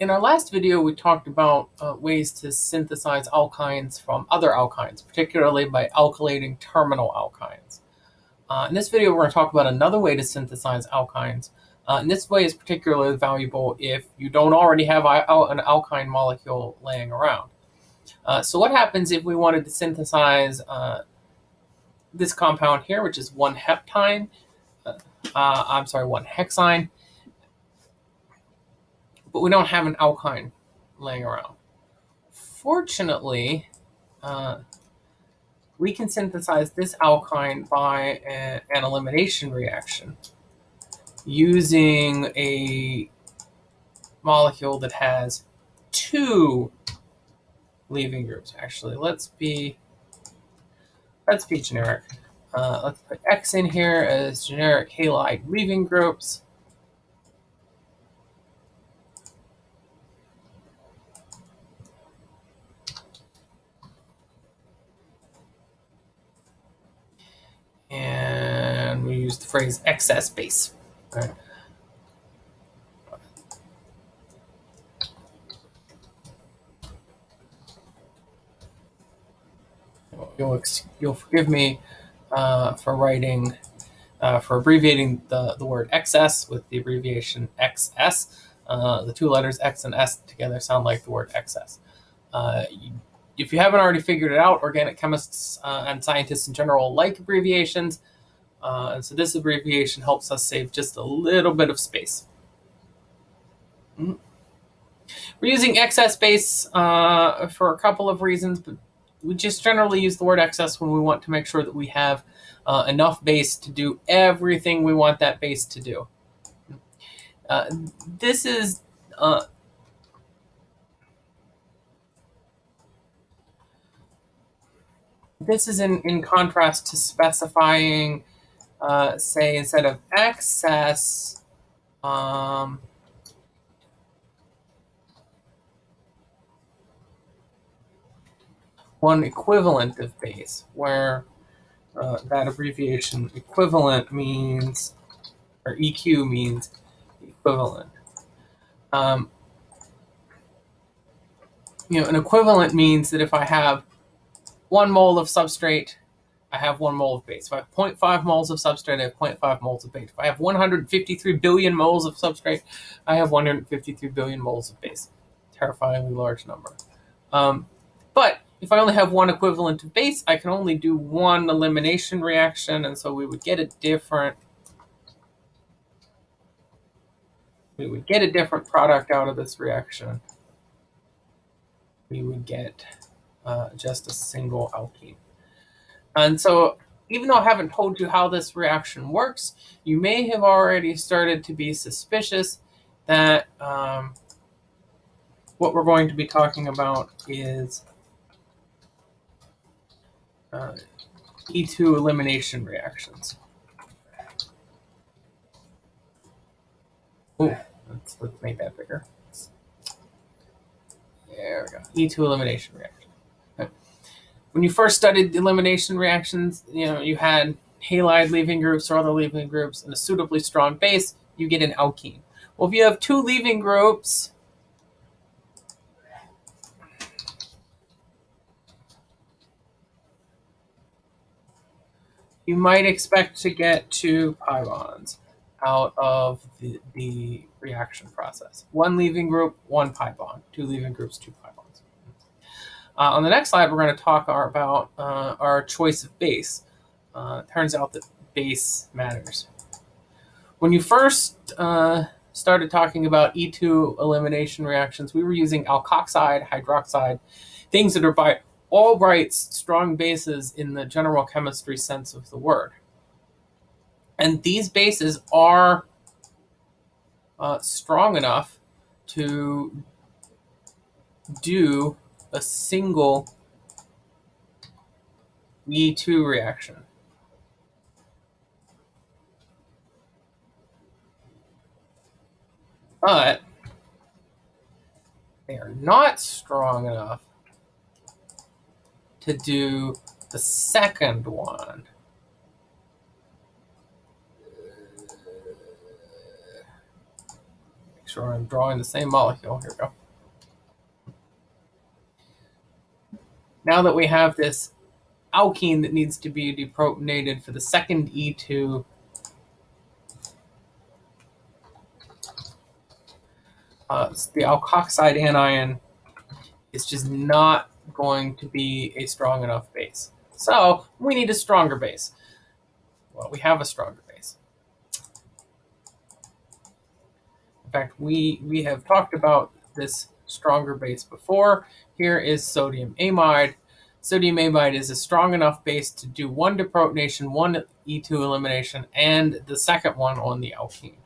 In our last video, we talked about uh, ways to synthesize alkynes from other alkynes, particularly by alkylating terminal alkynes. Uh, in this video, we're going to talk about another way to synthesize alkynes. Uh, and this way is particularly valuable if you don't already have an alkyne molecule laying around. Uh, so what happens if we wanted to synthesize uh, this compound here, which is one heptyne, uh, I'm sorry, one hexyne, but we don't have an alkyne laying around. Fortunately, uh, we can synthesize this alkyne by a, an elimination reaction using a molecule that has two leaving groups. Actually, let's be let's be generic. Uh, let's put X in here as generic halide leaving groups. We use the phrase excess base. You'll, you'll forgive me uh, for writing, uh, for abbreviating the, the word excess with the abbreviation XS. Uh, the two letters X and S together sound like the word excess. Uh, if you haven't already figured it out, organic chemists uh, and scientists in general like abbreviations. Uh, and so this abbreviation helps us save just a little bit of space. Mm. We're using excess base uh, for a couple of reasons, but we just generally use the word excess when we want to make sure that we have uh, enough base to do everything we want that base to do. Uh, this is uh, This is in, in contrast to specifying, uh, say, instead of excess, um, one equivalent of base, where uh, that abbreviation equivalent means, or EQ means equivalent. Um, you know, an equivalent means that if I have one mole of substrate, I have one mole of base. If I have 0.5 moles of substrate, I have 0.5 moles of base. If I have 153 billion moles of substrate, I have 153 billion moles of base. Terrifyingly large number. Um, but if I only have one equivalent of base, I can only do one elimination reaction, and so we would get a different we would get a different product out of this reaction. We would get uh, just a single alkene. And so even though I haven't told you how this reaction works, you may have already started to be suspicious that um, what we're going to be talking about is uh, E2 elimination reactions. Oh, let's, let's make that bigger. There we go. E2 elimination reaction when you first studied elimination reactions, you know, you had halide leaving groups or other leaving groups and a suitably strong base, you get an alkene. Well, if you have two leaving groups, you might expect to get two pi bonds out of the, the reaction process. One leaving group, one pi bond. Two leaving groups, two pi bonds. Uh, on the next slide, we're going to talk our, about uh, our choice of base. Uh, turns out that base matters. When you first uh, started talking about E2 elimination reactions, we were using alkoxide, hydroxide, things that are by all rights strong bases in the general chemistry sense of the word. And these bases are uh, strong enough to do a single E2 reaction. But they are not strong enough to do the second one. Make sure I'm drawing the same molecule. Here we go. Now that we have this alkene that needs to be deprotonated for the second E2 uh, the alkoxide anion is just not going to be a strong enough base. So we need a stronger base. Well, we have a stronger base. In fact, we, we have talked about this stronger base before. Here is sodium amide. Sodium amide is a strong enough base to do one deprotonation, one E2 elimination, and the second one on the alkene.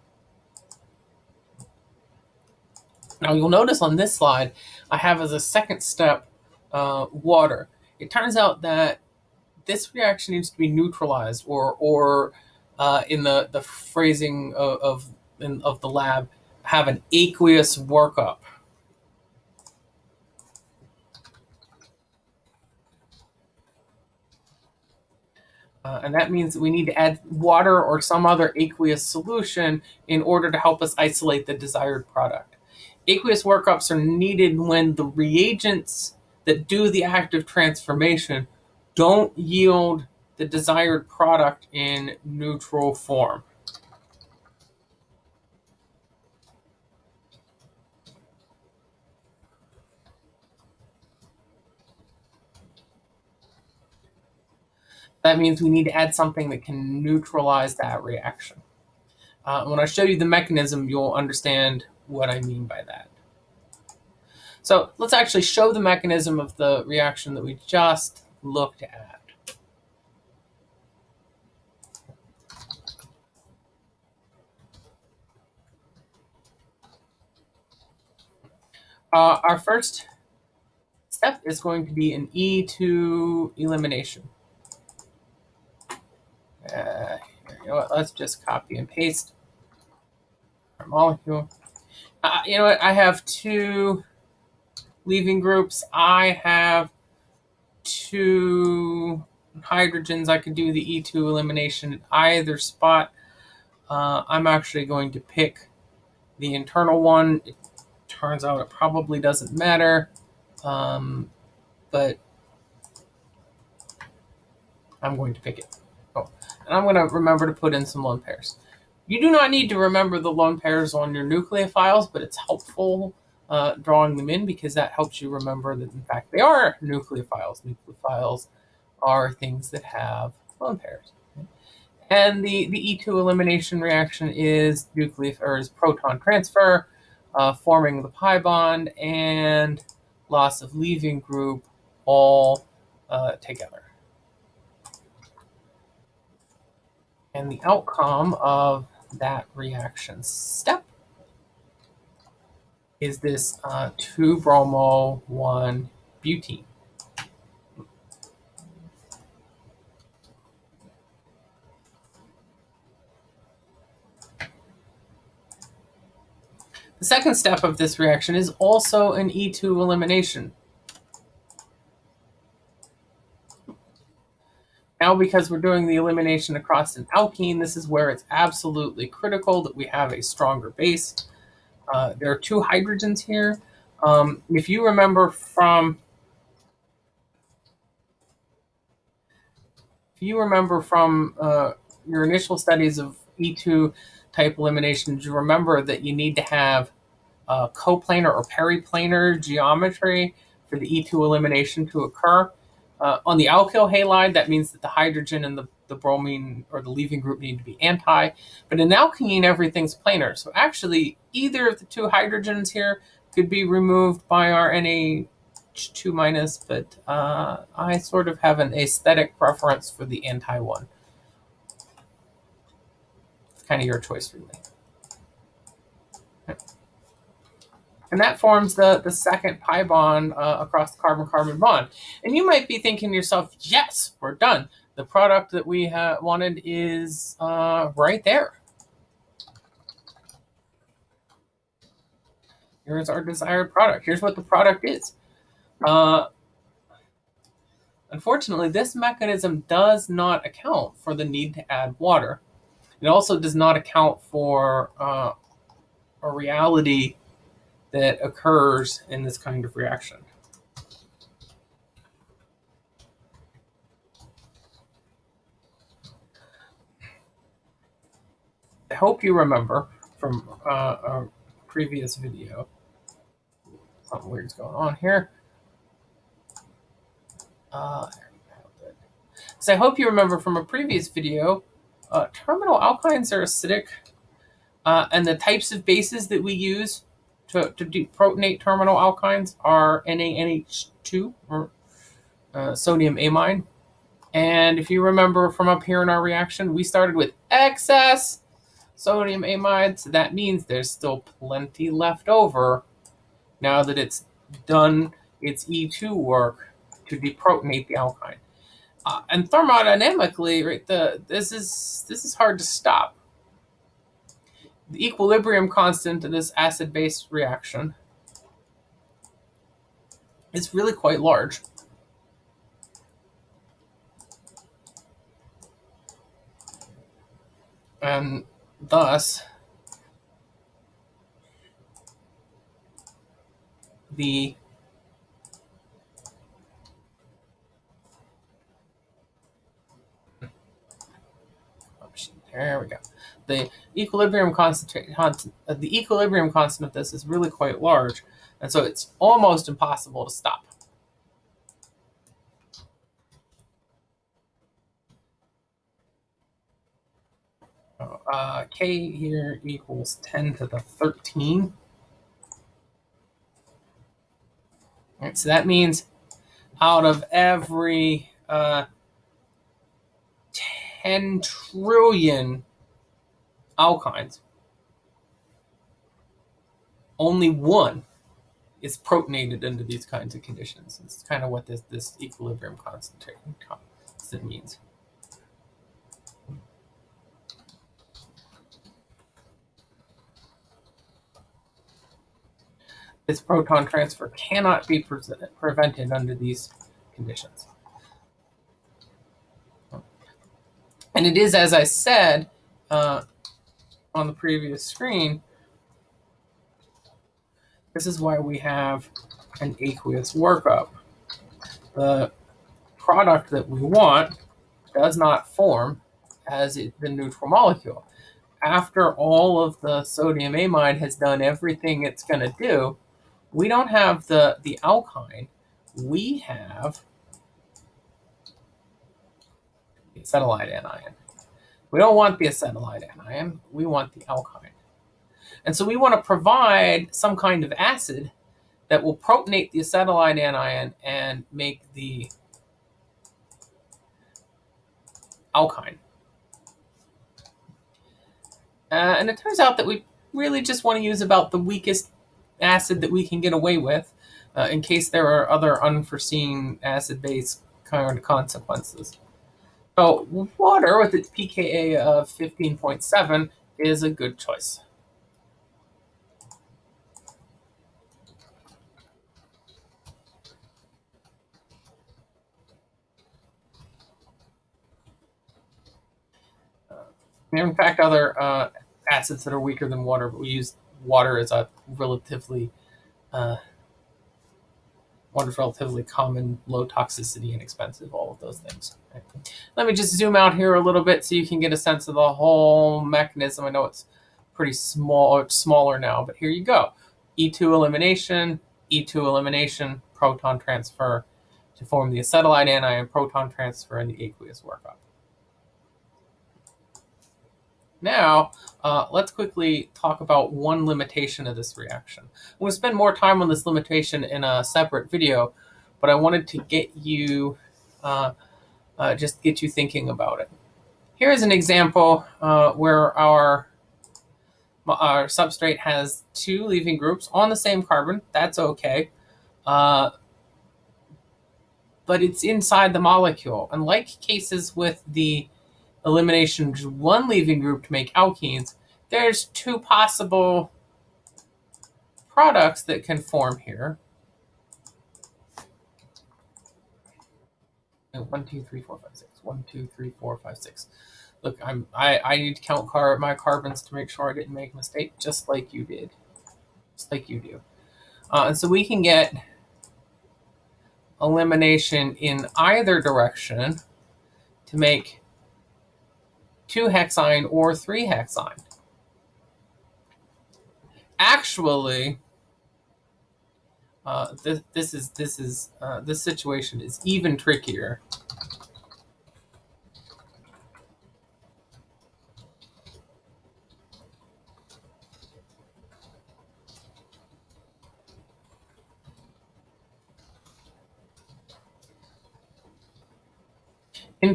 Now you'll notice on this slide, I have as a second step uh, water. It turns out that this reaction needs to be neutralized or, or uh, in the, the phrasing of, of, in, of the lab, have an aqueous workup. Uh, and that means we need to add water or some other aqueous solution in order to help us isolate the desired product aqueous workups are needed when the reagents that do the active transformation don't yield the desired product in neutral form. That means we need to add something that can neutralize that reaction. Uh, when I show you the mechanism, you'll understand what I mean by that. So let's actually show the mechanism of the reaction that we just looked at. Uh, our first step is going to be an E2 elimination. Uh, you know what, let's just copy and paste our molecule. Uh, you know what? I have two leaving groups. I have two hydrogens. I could do the E2 elimination at either spot. Uh, I'm actually going to pick the internal one. It turns out it probably doesn't matter, um, but I'm going to pick it. And I'm going to remember to put in some lone pairs. You do not need to remember the lone pairs on your nucleophiles, but it's helpful uh, drawing them in because that helps you remember that in fact they are nucleophiles. Nucleophiles are things that have lone pairs. And the, the E2 elimination reaction is nuclear or is proton transfer, uh, forming the pi bond, and loss of leaving group all uh, together. And the outcome of that reaction step is this uh, 2-bromo 1-butene. The second step of this reaction is also an E2 elimination. Now, because we're doing the elimination across an alkene, this is where it's absolutely critical that we have a stronger base. Uh, there are two hydrogens here. Um, if you remember from, if you remember from uh, your initial studies of E2 type eliminations, you remember that you need to have uh, coplanar or periplanar geometry for the E2 elimination to occur. Uh, on the alkyl halide, that means that the hydrogen and the, the bromine or the leaving group need to be anti. But in alkene, everything's planar. So actually, either of the two hydrogens here could be removed by our NH2 minus, but uh, I sort of have an aesthetic preference for the anti one. It's kind of your choice, really. And that forms the, the second pi bond uh, across the carbon-carbon bond. And you might be thinking to yourself, yes, we're done. The product that we wanted is uh, right there. Here's our desired product. Here's what the product is. Uh, unfortunately, this mechanism does not account for the need to add water. It also does not account for uh, a reality that occurs in this kind of reaction. I hope you remember from uh, a previous video. Something weird's going on here. Uh, so I hope you remember from a previous video, uh, terminal alkynes are acidic, uh, and the types of bases that we use to, to deprotonate terminal alkynes are NaNH2, or uh, sodium amine. And if you remember from up here in our reaction, we started with excess sodium amide, so that means there's still plenty left over now that it's done its E2 work to deprotonate the alkyne. Uh, and thermodynamically, right, the this is this is hard to stop. The equilibrium constant of this acid-base reaction is really quite large. And thus, the There we go. The equilibrium constant, uh, the equilibrium constant of this is really quite large, and so it's almost impossible to stop. Uh, k here equals 10 to the 13. All right, so that means out of every uh, 10 trillion alkynes, only one is protonated under these kinds of conditions. It's kind of what this, this equilibrium constant means. This proton transfer cannot be pre prevented under these conditions. And it is, as I said uh, on the previous screen, this is why we have an aqueous workup. The product that we want does not form as it, the neutral molecule. After all of the sodium amide has done everything it's going to do, we don't have the, the alkyne. We have the acetylide anion. We don't want the acetylide anion, we want the alkyne. And so we want to provide some kind of acid that will protonate the acetylide anion and make the alkyne. Uh, and it turns out that we really just want to use about the weakest acid that we can get away with uh, in case there are other unforeseen acid-base kind of consequences. So water with its pKa of 15.7 is a good choice. There are in fact other uh, acids that are weaker than water, but we use water as a relatively uh, Water's relatively common, low toxicity, and inexpensive, all of those things. Okay. Let me just zoom out here a little bit so you can get a sense of the whole mechanism. I know it's pretty small, it's smaller now, but here you go. E2 elimination, E2 elimination, proton transfer to form the acetylide anion, proton transfer, and the aqueous workup. Now, uh, let's quickly talk about one limitation of this reaction. I'm going to spend more time on this limitation in a separate video, but I wanted to get you, uh, uh, just get you thinking about it. Here is an example uh, where our, our substrate has two leaving groups on the same carbon. That's okay. Uh, but it's inside the molecule. Unlike cases with the elimination of one leaving group to make alkenes, there's two possible products that can form here. One, two, three, four, five, six. One, two, three, four, five, six. Look, I'm I, I need to count car my carbons to make sure I didn't make a mistake, just like you did, just like you do. Uh, and so we can get elimination in either direction to make two hexyne or three hexyne. Actually, uh, this, this is this is uh, this situation is even trickier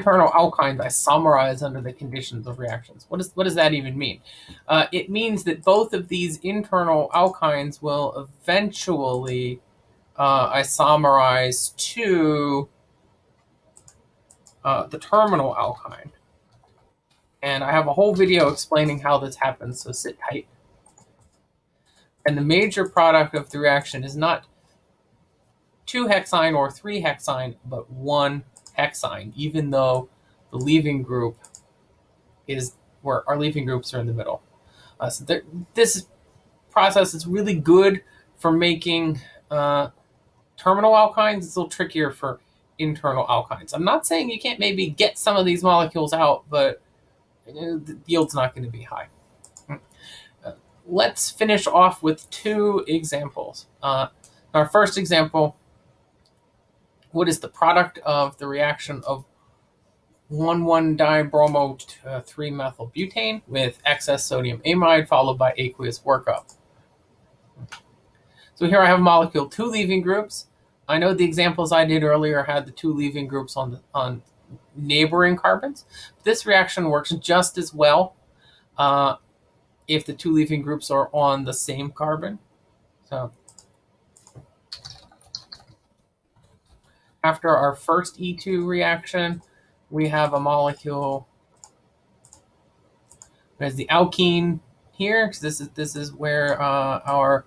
internal alkynes isomerize under the conditions of reactions. What, is, what does that even mean? Uh, it means that both of these internal alkynes will eventually uh, isomerize to uh, the terminal alkyne. And I have a whole video explaining how this happens, so sit tight. And the major product of the reaction is not 2 hexyne or 3 hexyne, but 1 even though the leaving group is where our leaving groups are in the middle. Uh, so there, this process is really good for making uh, terminal alkynes. It's a little trickier for internal alkynes. I'm not saying you can't maybe get some of these molecules out, but you know, the yield's not going to be high. Mm. Uh, let's finish off with two examples. Uh, our first example what is the product of the reaction of 1,1-dibromo-3-methylbutane with excess sodium amide followed by aqueous workup. So here I have molecule two leaving groups. I know the examples I did earlier had the two leaving groups on, the, on neighboring carbons. This reaction works just as well uh, if the two leaving groups are on the same carbon. So after our first E2 reaction, we have a molecule There's the alkene here. Because this is this is where uh, our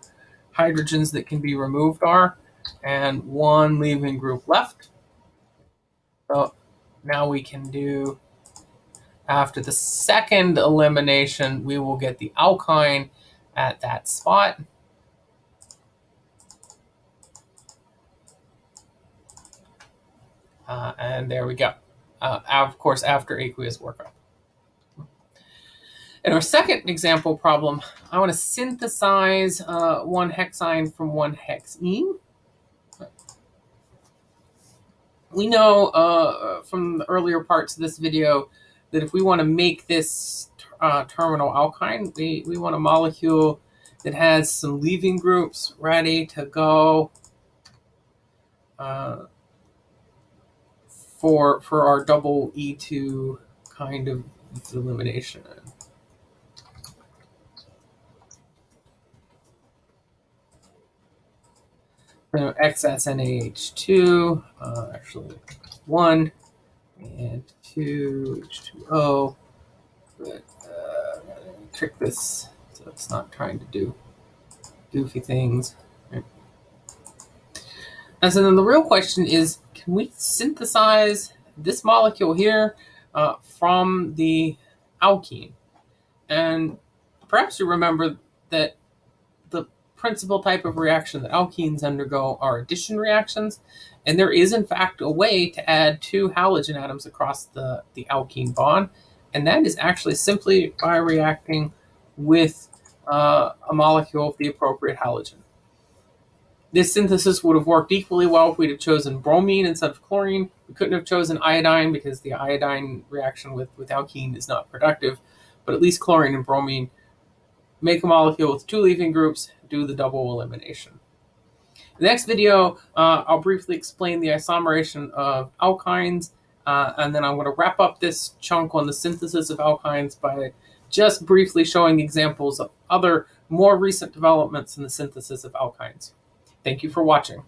hydrogens that can be removed are, and one leaving group left. So now we can do, after the second elimination, we will get the alkyne at that spot. Uh, and there we go. Uh, of course, after aqueous workup. In our second example problem, I want to synthesize uh, one hexyne from one hexene. We know uh, from the earlier parts of this video that if we want to make this uh, terminal alkyne, we, we want a molecule that has some leaving groups ready to go. For for our double E2 kind of elimination. So XSNAH2, uh, actually 1 and 2 H2O. But uh, trick this so it's not trying to do goofy things. And so then the real question is can we synthesize this molecule here uh, from the alkene? And perhaps you remember that the principal type of reaction that alkenes undergo are addition reactions. And there is, in fact, a way to add two halogen atoms across the, the alkene bond. And that is actually simply by reacting with uh, a molecule of the appropriate halogen. This synthesis would have worked equally well if we'd have chosen bromine instead of chlorine. We couldn't have chosen iodine because the iodine reaction with, with alkene is not productive, but at least chlorine and bromine make a molecule with two leaving groups, do the double elimination. In the next video, uh, I'll briefly explain the isomerization of alkynes, uh, and then I'm going to wrap up this chunk on the synthesis of alkynes by just briefly showing examples of other more recent developments in the synthesis of alkynes. Thank you for watching.